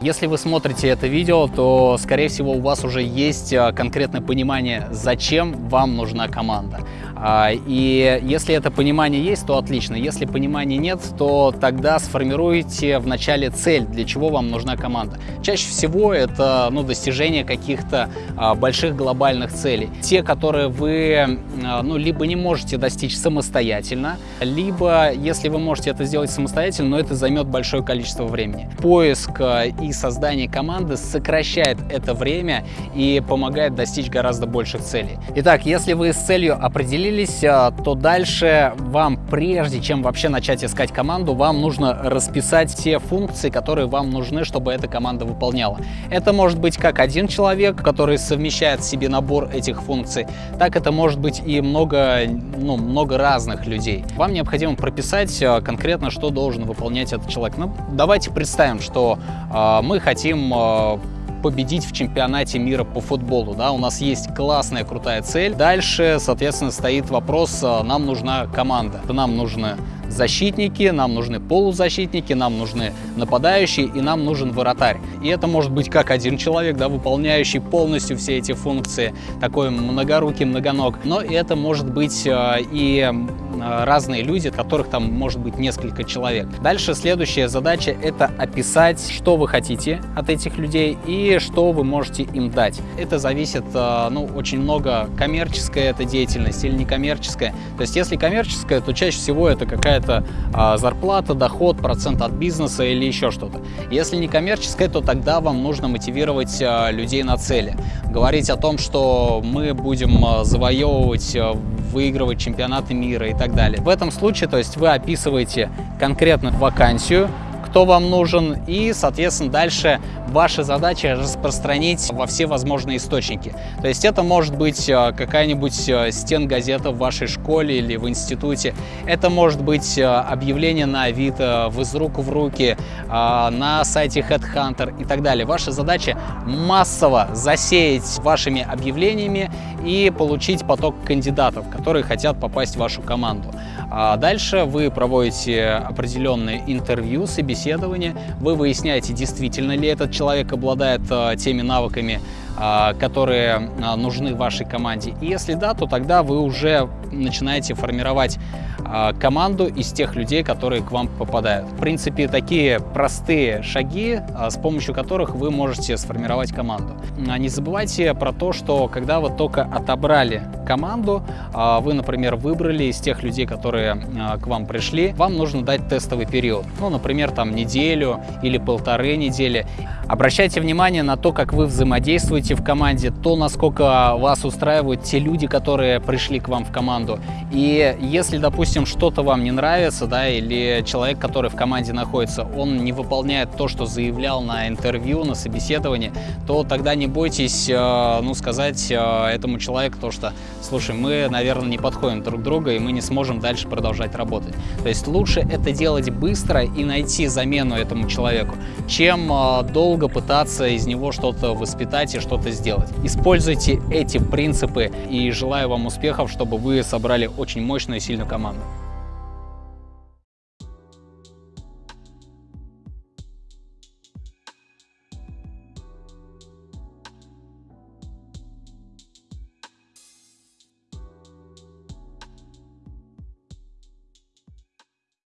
Если вы смотрите это видео, то, скорее всего, у вас уже есть а, конкретное понимание, зачем вам нужна команда. А, и если это понимание есть, то отлично. Если понимания нет, то тогда сформируйте вначале цель, для чего вам нужна команда. Чаще всего это ну, достижение каких-то а, больших глобальных целей. Те, которые вы ну, либо не можете достичь самостоятельно, либо, если вы можете это сделать самостоятельно, но это займет большое количество времени. Поиск и создание команды сокращает это время и помогает достичь гораздо больших целей. Итак, если вы с целью определились, а, то дальше вам, прежде чем вообще начать искать команду, вам нужно расписать те функции, которые вам нужны, чтобы эта команда выполняла. Это может быть как один человек, который совмещает в себе набор этих функций, так это может быть и много, ну, много разных людей. Вам необходимо прописать а, конкретно, что должен выполнять этот человек. Ну, давайте представим, что э, мы хотим э, победить в чемпионате мира по футболу. Да? У нас есть классная, крутая цель. Дальше, соответственно, стоит вопрос, э, нам нужна команда. Нам нужны защитники, нам нужны полузащитники, нам нужны нападающие и нам нужен вратарь. И это может быть как один человек, да, выполняющий полностью все эти функции, такой многорукий, многоног, но это может быть э, и разные люди, которых там может быть несколько человек. Дальше следующая задача – это описать, что вы хотите от этих людей и что вы можете им дать. Это зависит, э, ну, очень много коммерческая это деятельность или некоммерческая. То есть если коммерческая, то чаще всего это какая-то а, зарплата, доход, процент от бизнеса или еще что-то. Если не коммерческое, то тогда вам нужно мотивировать а, людей на цели. Говорить о том, что мы будем завоевывать, выигрывать чемпионаты мира и так далее. В этом случае, то есть вы описываете конкретно вакансию, кто вам нужен, и, соответственно, дальше ваша задача распространить во все возможные источники. То есть это может быть э, какая-нибудь э, стенгазета в вашей школе или в институте, это может быть э, объявление на Авито, в из рук в руки, на сайте Headhunter и так далее. Ваша задача массово засеять вашими объявлениями и получить поток кандидатов, которые хотят попасть в вашу команду. А дальше вы проводите определенные интервью, собеседования, вы выясняете, действительно ли этот человек обладает а, теми навыками, которые а, нужны вашей команде. И если да, то тогда вы уже начинаете формировать а, команду из тех людей, которые к вам попадают. В принципе, такие простые шаги, а, с помощью которых вы можете сформировать команду. А, не забывайте про то, что когда вы только отобрали команду, вы, например, выбрали из тех людей, которые к вам пришли, вам нужно дать тестовый период. Ну, например, там неделю или полторы недели. Обращайте внимание на то, как вы взаимодействуете в команде, то, насколько вас устраивают те люди, которые пришли к вам в команду. И если, допустим, что-то вам не нравится, да, или человек, который в команде находится, он не выполняет то, что заявлял на интервью, на собеседовании, то тогда не бойтесь, э, ну, сказать э, этому человеку то, что, слушай, мы, наверное, не подходим друг друга, и мы не сможем дальше продолжать работать. То есть лучше это делать быстро и найти замену этому человеку, чем э, долго пытаться из него что-то воспитать и что-то сделать. Используйте эти принципы и желаю вам успехов, чтобы вы собрали очень мощную и сильную команду.